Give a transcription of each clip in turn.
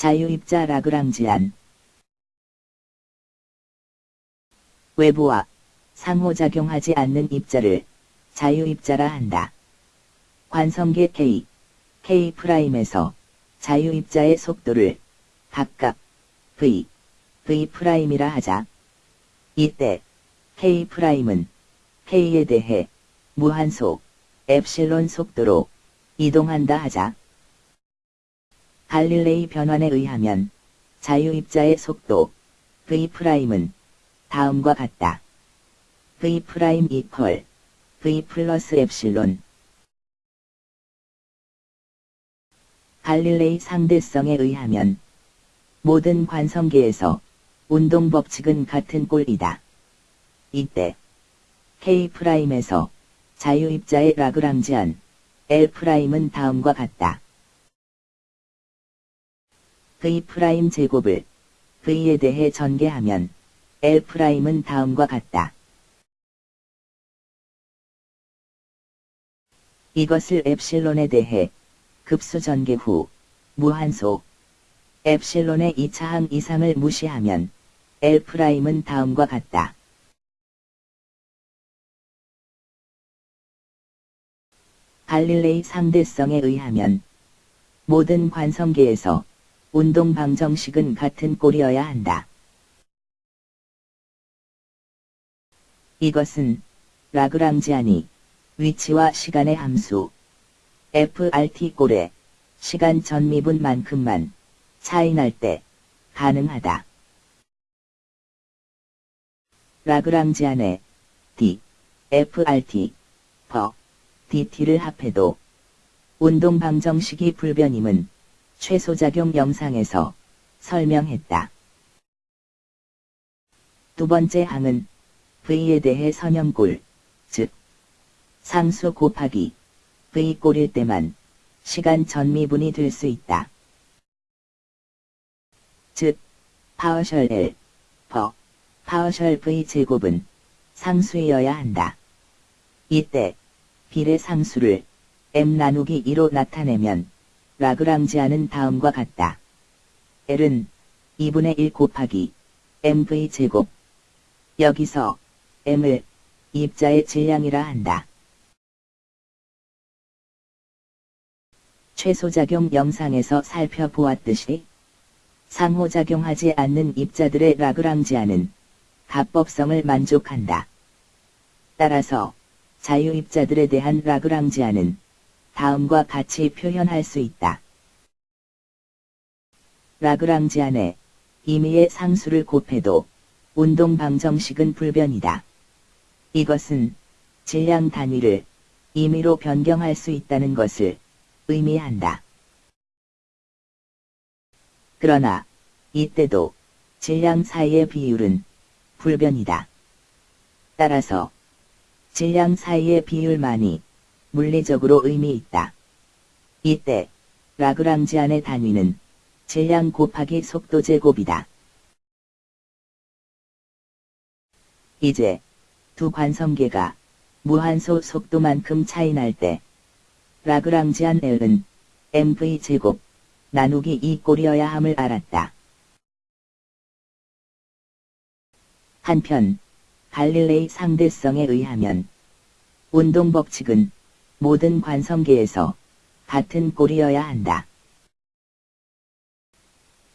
자유입자 라그랑지안 외부와 상호작용하지 않는 입자를 자유입자라 한다. 관성계 K, K'에서 자유입자의 속도를 각각 V, V'이라 하자. 이때 K'은 K에 대해 무한속 엡실론 속도로 이동한다 하자. 갈릴레이 변환에 의하면 자유입자의 속도 V'은 다음과 같다. V' 이퀄 V 플러스 엡실론 갈릴레이 상대성에 의하면 모든 관성계에서 운동 법칙은 같은 꼴이다. 이때 K'에서 자유입자의 라그랑지안 L'은 다음과 같다. V' 제곱을 V에 대해 전개하면 L'은 다음과 같다. 이것을 엡실론에 대해 급수 전개 후 무한소 엡실론의 2차항 이상을 무시하면 L'은 다음과 같다. 갈릴레이 상대성에 의하면 모든 관성계에서 운동 방정식은 같은 꼴이어야 한다. 이것은 라그랑지안이 위치와 시간의 함수 FRT 꼴의 시간 전미분만큼만 차이 날 때 가능하다. 라그랑지안의 D, FRT, 퍼, DT를 합해도 운동 방정식이 불변임은 최소작용 영상에서 설명했다. 두 번째 항은 V에 대해 선형골, 즉 상수 곱하기 V꼴일 때만 시간 전미분이 될 수 있다. 즉, partial L, per, partial V 제곱은 상수이어야 한다. 이때, 비례 상수를 m 나누기 2로 나타내면 Lagrangian은 다음과 같다. L은 2분의 1 곱하기 mv 제곱. 여기서 m을 입자의 질량이라 한다. 최소작용 영상에서 살펴보았듯이 상호작용하지 않는 입자들의 라그랑지안은 합법성을 만족한다. 따라서 자유입자들에 대한 라그랑지안은 다음과 같이 표현할 수 있다. 라그랑지 안에 임의의 상수를 곱해도 운동 방정식은 불변이다. 이것은 질량 단위를 임의로 변경할 수 있다는 것을 의미한다. 그러나 이때도 질량 사이의 비율은 불변이다. 따라서 질량 사이의 비율만이 물리적으로 의미 있다. 이때 라그랑지안의 단위는 질량 곱하기 속도 제곱이다. 이제 두 관성계가 무한소 속도만큼 차이 날 때 라그랑지안 L은 mv 제곱 나누기 2 꼴이어야 함을 알았다. 한편 갈릴레이 상대성에 의하면 운동 법칙은 모든 관성계에서 같은 꼴이어야 한다.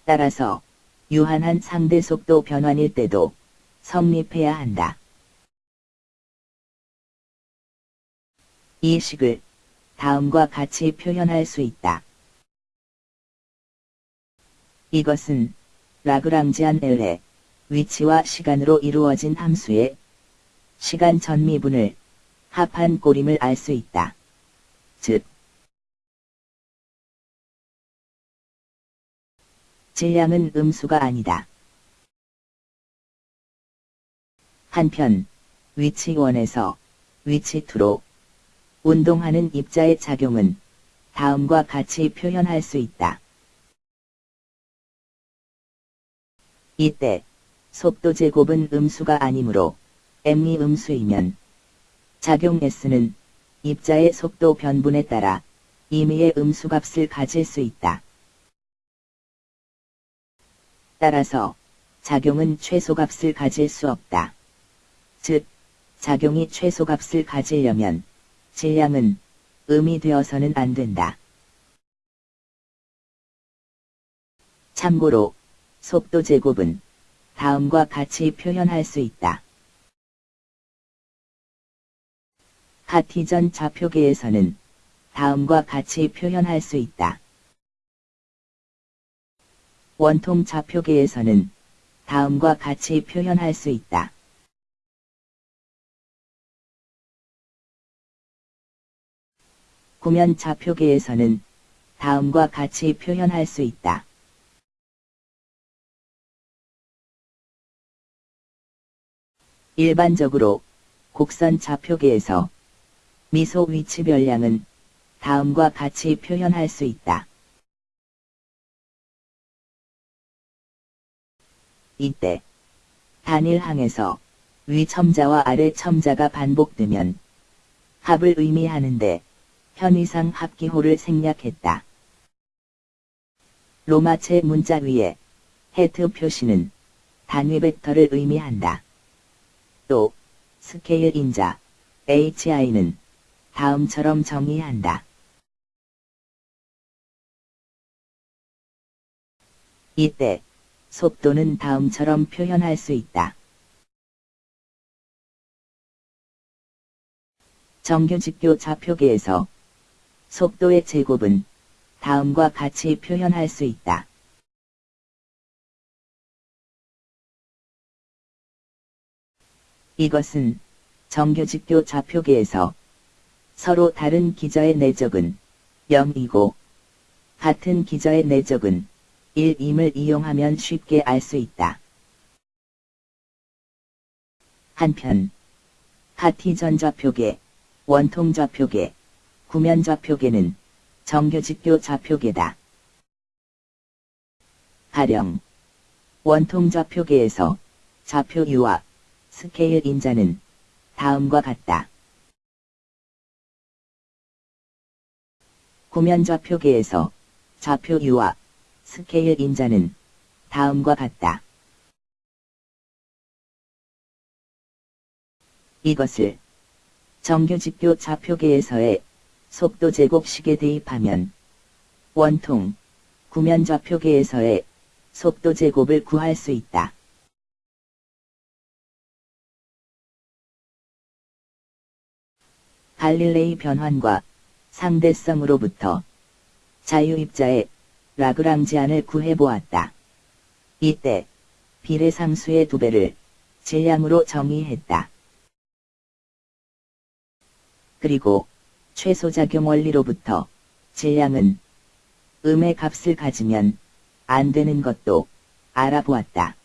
따라서 유한한 상대 속도 변환일 때도 성립해야 한다. 이 식을 다음과 같이 표현할 수 있다. 이것은 라그랑지안 L의 위치와 시간으로 이루어진 함수의 시간 전미분을 합한 꼴임을 알 수 있다. 즉, 질량은 음수가 아니다. 한편, 위치 1에서 위치 2로 운동하는 입자의 작용은 다음과 같이 표현할 수 있다. 이때 속도 제곱은 음수가 아니므로 m이 음수이면 작용 s는 입자의 속도 변분에 따라 임의의 음수값을 가질 수 있다. 따라서 작용은 최소값을 가질 수 없다. 즉, 작용이 최소값을 가지려면 질량은 음이 되어서는 안 된다. 참고로 속도 제곱은 다음과 같이 표현할 수 있다. 카티전 좌표계에서는 다음과 같이 표현할 수 있다. 원통 좌표계에서는 다음과 같이 표현할 수 있다. 구면 좌표계에서는 다음과 같이 표현할 수 있다. 일반적으로 곡선 좌표계에서 미소 위치 별량은 다음과 같이 표현할 수 있다. 이때 단일 항에서 위 첨자와 아래 첨자가 반복되면 합을 의미하는데 편의상 합기호를 생략했다. 로마체 문자 위에 헤트 표시는 단위 벡터를 의미한다. 또 스케일 인자 HI는 다음처럼 정의한다. 이때 속도는 다음처럼 표현할 수 있다. 정규직교 좌표계에서 속도의 제곱은 다음과 같이 표현할 수 있다. 이것은 정규직교 좌표계에서 서로 다른 기저의 내적은 0이고 같은 기저의 내적은 1임을 이용하면 쉽게 알 수 있다. 한편 Cartesian 좌표계, 원통 좌표계, 구면 좌표계는 정규직교 좌표계다. 가령 원통 좌표계에서 좌표 u와 스케일 인자는 다음과 같다. 구면 좌표계에서 좌표 u와 스케일 인자는 다음과 같다. 이것을 정규직교 좌표계에서의 속도 제곱식에 대입하면 원통, 구면 좌표계에서의 속도 제곱을 구할 수 있다. 갈릴레이 변환과 상대성으로부터 자유입자의 라그랑지안을 구해보았다. 이때 비례상수의 두 배를 질량으로 정의했다. 그리고 최소작용 원리로부터 질량은 음의 값을 가지면 안 되는 것도 알아보았다.